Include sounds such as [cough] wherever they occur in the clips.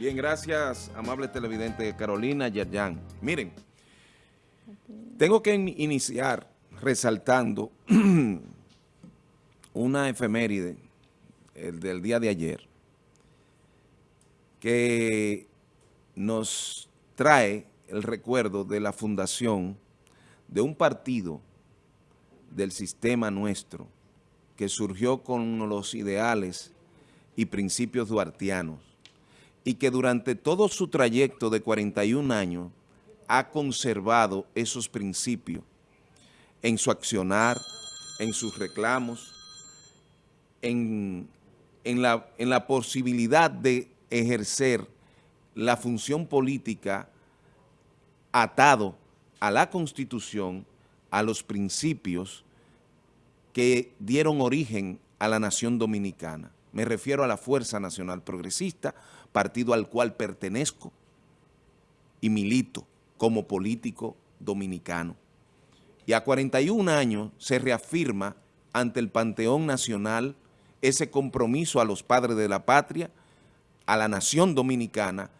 Bien, gracias, amable televidente Carolina Yerjan. Miren, tengo que iniciar resaltando [clears throat] una efeméride el del día de ayer que nos trae el recuerdo de la fundación de un partido del sistema nuestro que surgió con los ideales y principios duartianos y que durante todo su trayecto de 41 años ha conservado esos principios en su accionar, en sus reclamos, en, la, en la posibilidad de ejercer la función política atado a la Constitución, a los principios que dieron origen a la nación dominicana. Me refiero a la Fuerza Nacional Progresista, partido al cual pertenezco y milito como político dominicano. Y a 41 años se reafirma ante el Panteón Nacional ese compromiso a los padres de la patria, a la nación dominicana,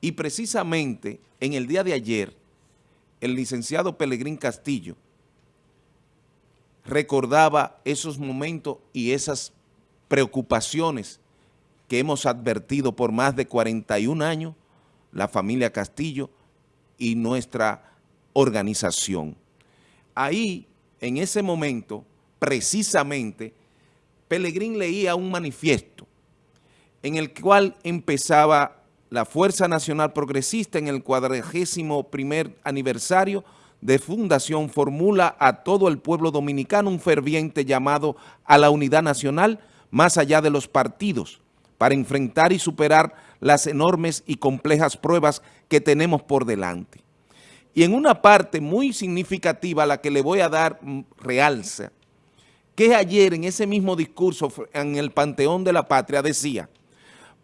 y precisamente en el día de ayer, el licenciado Pelegrín Castillo recordaba esos momentos y esas preocupaciones que hemos advertido por más de 41 años, la familia Castillo y nuestra organización. Ahí, en ese momento, precisamente, Pelegrín leía un manifiesto en el cual empezaba la Fuerza Nacional Progresista en el cuadragésimo primer aniversario de fundación formula a todo el pueblo dominicano un ferviente llamado a la unidad nacional más allá de los partidos para enfrentar y superar las enormes y complejas pruebas que tenemos por delante. Y en una parte muy significativa, la que le voy a dar mm, realza, que ayer en ese mismo discurso en el Panteón de la Patria decía,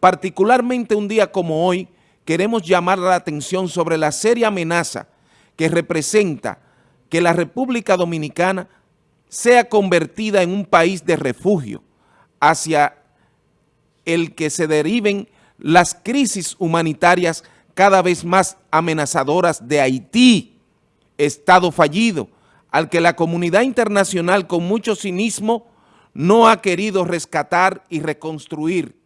particularmente un día como hoy, queremos llamar la atención sobre la seria amenaza que representa que la República Dominicana sea convertida en un país de refugio hacia el que se deriven las crisis humanitarias cada vez más amenazadoras de Haití, Estado fallido, al que la comunidad internacional con mucho cinismo no ha querido rescatar y reconstruir,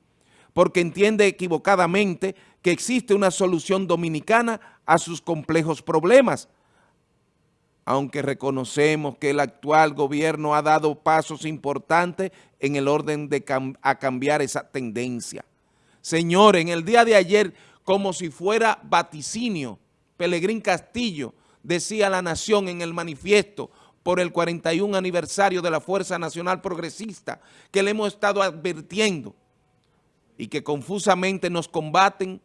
porque entiende equivocadamente que existe una solución dominicana a sus complejos problemas, aunque reconocemos que el actual gobierno ha dado pasos importantes en el orden de a cambiar esa tendencia. Señor, en el día de ayer, como si fuera vaticinio, Pelegrín Castillo decía a la nación en el manifiesto por el 41 aniversario de la Fuerza Nacional Progresista que le hemos estado advirtiendo y que confusamente nos combaten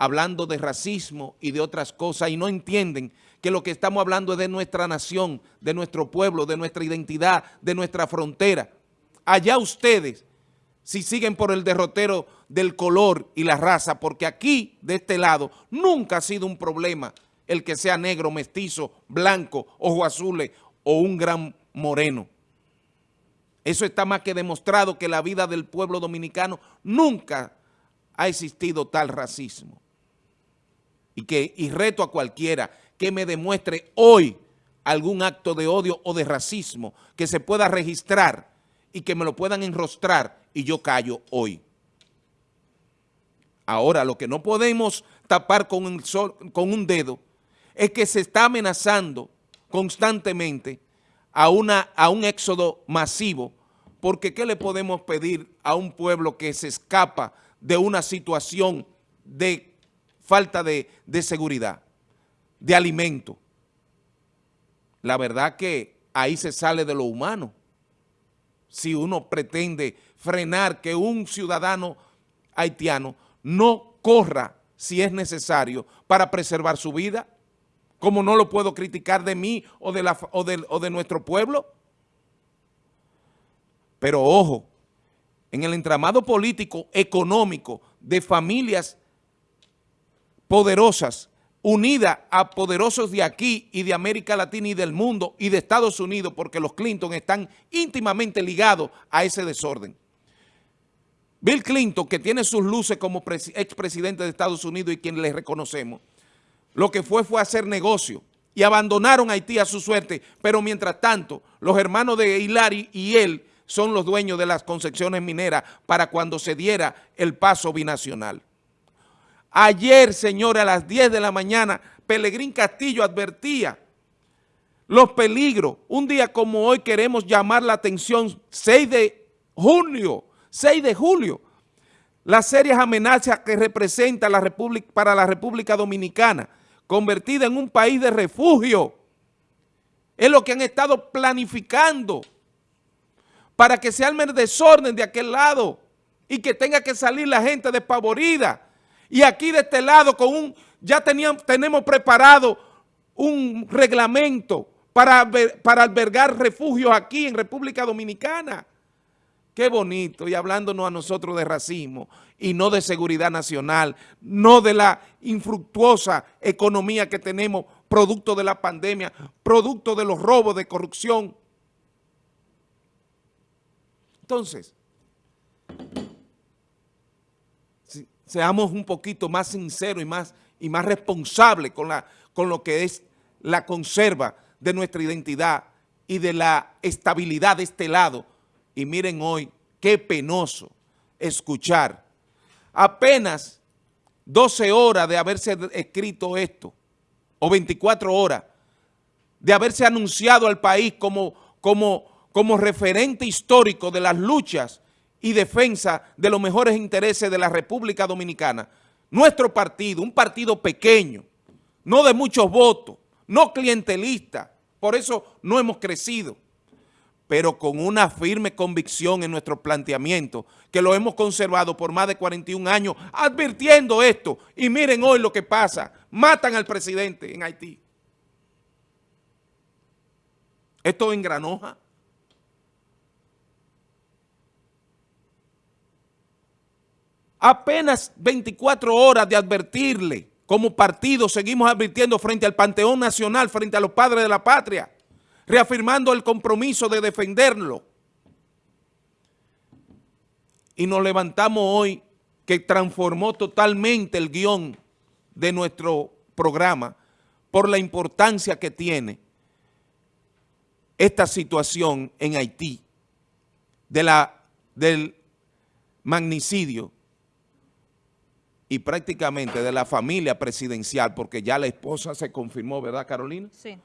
hablando de racismo y de otras cosas y no entienden que lo que estamos hablando es de nuestra nación, de nuestro pueblo, de nuestra identidad, de nuestra frontera. Allá ustedes, si siguen por el derrotero del color y la raza, porque aquí, de este lado, nunca ha sido un problema el que sea negro, mestizo, blanco, ojo azules o un gran moreno. Eso está más que demostrado que la vida del pueblo dominicano nunca ha existido tal racismo y, que, y reto a cualquiera que me demuestre hoy algún acto de odio o de racismo que se pueda registrar y que me lo puedan enrostrar y yo callo hoy. Ahora, lo que no podemos tapar con un, con un dedo es que se está amenazando constantemente a, una, a un éxodo masivo, porque ¿qué le podemos pedir a un pueblo que se escapa de una situación de falta de, seguridad, de alimento. La verdad que ahí se sale de lo humano. Si uno pretende frenar que un ciudadano haitiano no corra si es necesario para preservar su vida, como no lo puedo criticar de mí o de, la, o o de nuestro pueblo. Pero ojo, en el entramado político, económico, de familias poderosas, unidas a poderosos de aquí y de América Latina y del mundo y de Estados Unidos, porque los Clinton están íntimamente ligados a ese desorden. Bill Clinton, que tiene sus luces como expresidente de Estados Unidos y quien le reconocemos, lo que fue fue hacer negocio y abandonaron Haití a su suerte, pero mientras tanto, los hermanos de Hilary y él son los dueños de las concepciones mineras para cuando se diera el paso binacional. Ayer, señores, a las 10 de la mañana, Pelegrín Castillo advertía los peligros. Un día como hoy queremos llamar la atención, 6 de junio, 6 de julio, las serias amenazas que representa la República, para la República Dominicana, convertida en un país de refugio. Es lo que han estado planificando para que se arme el desorden de aquel lado y que tenga que salir la gente despavorida. Y aquí de este lado con un, ya teníamos, tenemos preparado un reglamento para, para albergar refugios aquí en República Dominicana. Qué bonito, y hablándonos a nosotros de racismo y no de seguridad nacional, no de la infructuosa economía que tenemos producto de la pandemia, producto de los robos de corrupción. Entonces, seamos un poquito más sinceros y más, y más responsables con, la, con lo que es la conserva de nuestra identidad y de la estabilidad de este lado. Y miren hoy, qué penoso escuchar apenas 12 horas de haberse escrito esto, o 24 horas, de haberse anunciado al país como, como, como referente histórico de las luchas y defensa de los mejores intereses de la República Dominicana. Nuestro partido, un partido pequeño, no de muchos votos, no clientelista, por eso no hemos crecido, pero con una firme convicción en nuestro planteamiento, que lo hemos conservado por más de 41 años, advirtiendo esto. Y miren hoy lo que pasa, matan al presidente en Haití. Esto en Granoja. Apenas 24 horas de advertirle, como partido seguimos advirtiendo frente al Panteón Nacional, frente a los padres de la patria, reafirmando el compromiso de defenderlo. Y nos levantamos hoy que transformó totalmente el guion de nuestro programa por la importancia que tiene esta situación en Haití, de la, del magnicidio y prácticamente de la familia presidencial, porque ya la esposa se confirmó, ¿verdad, Carolina? Sí.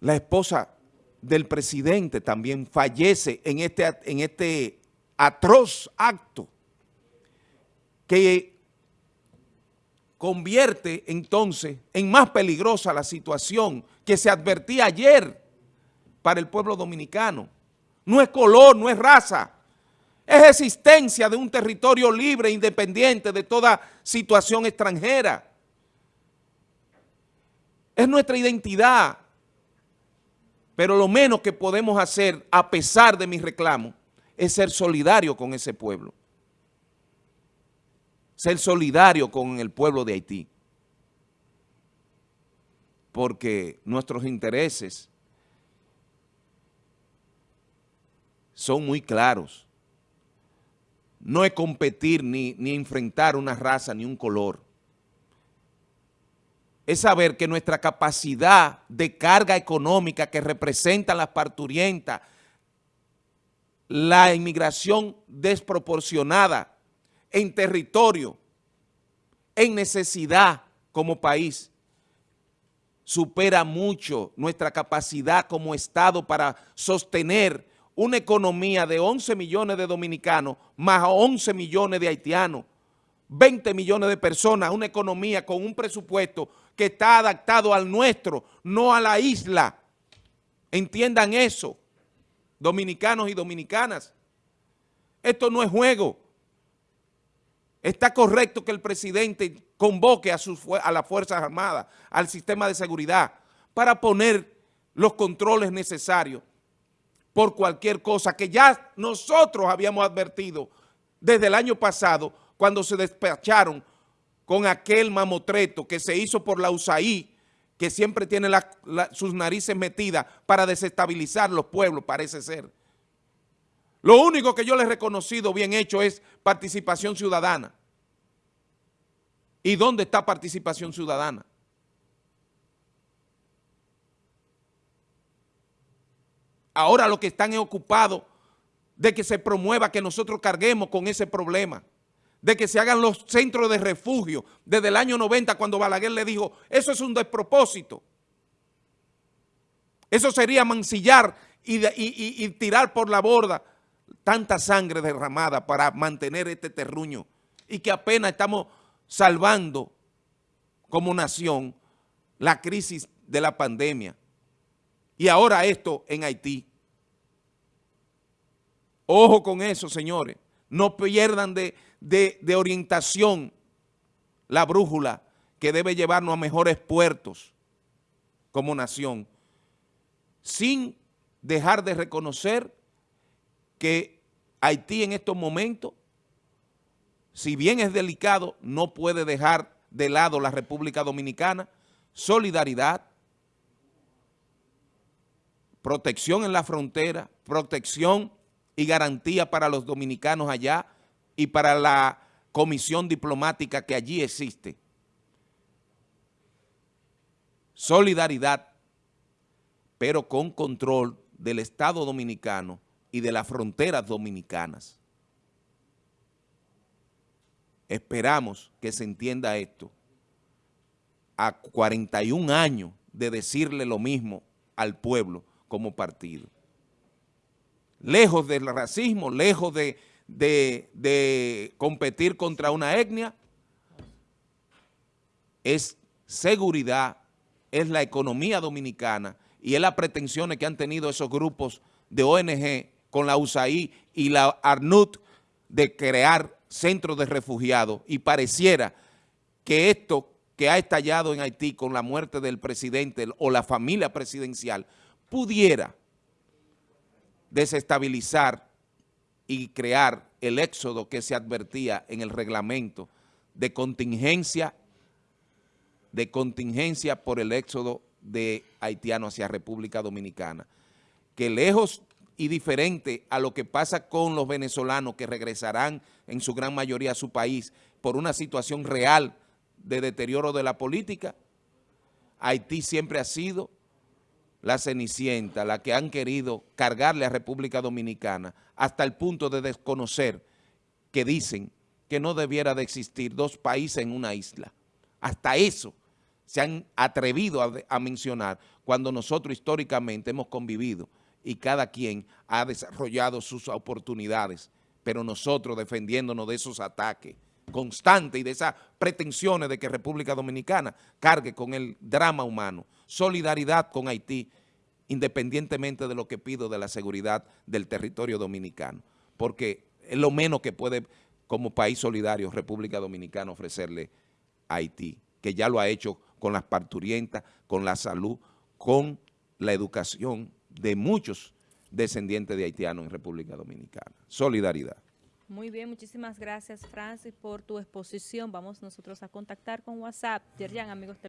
La esposa del presidente también fallece en este, en este atroz acto que convierte entonces en más peligrosa la situación que se advertía ayer para el pueblo dominicano. No es color, no es raza, es existencia de un territorio libre independiente de toda situación extranjera. Es nuestra identidad, pero lo menos que podemos hacer, a pesar de mis reclamos, es ser solidario con ese pueblo. Ser solidario con el pueblo de Haití. Porque nuestros intereses son muy claros. No es competir ni, ni enfrentar una raza ni un color. Es saber que nuestra capacidad de carga económica que representan las parturientas, la inmigración desproporcionada en territorio, en necesidad como país, supera mucho nuestra capacidad como Estado para sostener una economía de 11 millones de dominicanos más 11 millones de haitianos, 20 millones de personas, una economía con un presupuesto que está adaptado al nuestro, no a la isla. Entiendan eso, dominicanos y dominicanas. Esto no es juego. Está correcto que el presidente convoque a, sus, a las Fuerzas Armadas, al sistema de seguridad, para poner los controles necesarios por cualquier cosa que ya nosotros habíamos advertido desde el año pasado cuando se despacharon con aquel mamotreto que se hizo por la USAID, que siempre tiene sus narices metidas para desestabilizar los pueblos, parece ser. Lo único que yo le he reconocido bien hecho es participación ciudadana. ¿Y dónde está participación ciudadana? Ahora lo que están es ocupados de que se promueva, que nosotros carguemos con ese problema, de que se hagan los centros de refugio desde el año 90 cuando Balaguer le dijo, eso es un despropósito. Eso sería mancillar y, y tirar por la borda tanta sangre derramada para mantener este terruño y que apenas estamos salvando como nación la crisis de la pandemia. Y ahora esto en Haití. Ojo con eso, señores. No pierdan de, de orientación la brújula que debe llevarnos a mejores puertos como nación, sin dejar de reconocer que Haití en estos momentos, si bien es delicado, no puede dejar de lado la República Dominicana, solidaridad, protección en la frontera, protección y garantía para los dominicanos allá y para la comisión diplomática que allí existe. Solidaridad, pero con control del Estado Dominicano y de las fronteras dominicanas. Esperamos que se entienda esto. A 41 años de decirle lo mismo al pueblo como partido. Lejos del racismo, lejos de, de competir contra una etnia, es seguridad, es la economía dominicana y es las pretensiones que han tenido esos grupos de ONG con la USAID y la ARNUT de crear centros de refugiados y pareciera que esto que ha estallado en Haití con la muerte del presidente o la familia presidencial pudiera desestabilizar y crear el éxodo que se advertía en el reglamento de contingencia, de contingencia por el éxodo de haitianos hacia República Dominicana, que lejos y diferente a lo que pasa con los venezolanos que regresarán en su gran mayoría a su país por una situación real de deterioro de la política, Haití siempre ha sido la cenicienta, la que han querido cargarle a República Dominicana hasta el punto de desconocer que dicen que no debiera de existir dos países en una isla. Hasta eso se han atrevido a, a mencionar cuando nosotros históricamente hemos convivido y cada quien ha desarrollado sus oportunidades, pero nosotros defendiéndonos de esos ataques constantes y de esas pretensiones de que República Dominicana cargue con el drama humano, solidaridad con Haití, independientemente de lo que pido de la seguridad del territorio dominicano, porque es lo menos que puede como país solidario República Dominicana ofrecerle a Haití, que ya lo ha hecho con las parturientas, con la salud, con la educación, de muchos descendientes de haitianos en República Dominicana. Solidaridad. Muy bien, muchísimas gracias Francis por tu exposición. Vamos nosotros a contactar con WhatsApp. Yerjan, amigos